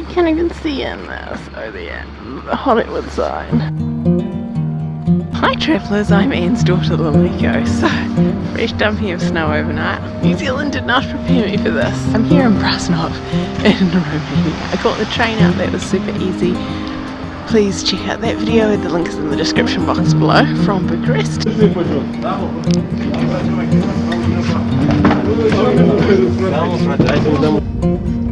You can't even see in this. Oh there, the uh, Hollywood sign. Hi travellers, I'm Anne's daughter Lamiko. So, fresh dumping of snow overnight. New Zealand did not prepare me for this. I'm here in Brasov in Romania. I caught the train out, that was super easy. Please check out that video, the link is in the description box below from Bucharest.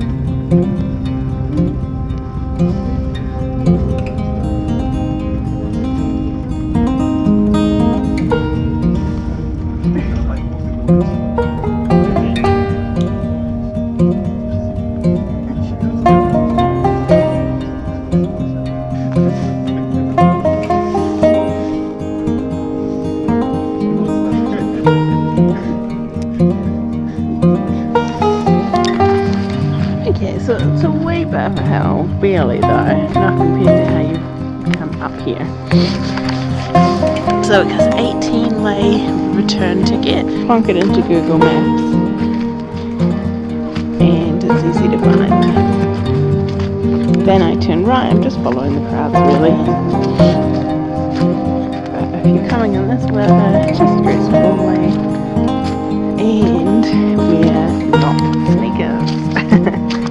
Okay, so it's a wee bit of a hill, barely though, not compared to how you come up here. So it goes 18 lei return ticket. Plonk it into Google Maps and it's easy to find. Then I turn right, I'm just following the crowds really. But if you're coming in this weather, just dress warmly and wear not sneakers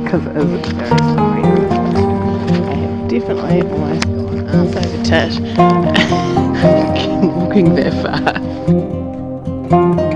because it is very sorry. I have definitely almost gone ass over tit walking that far.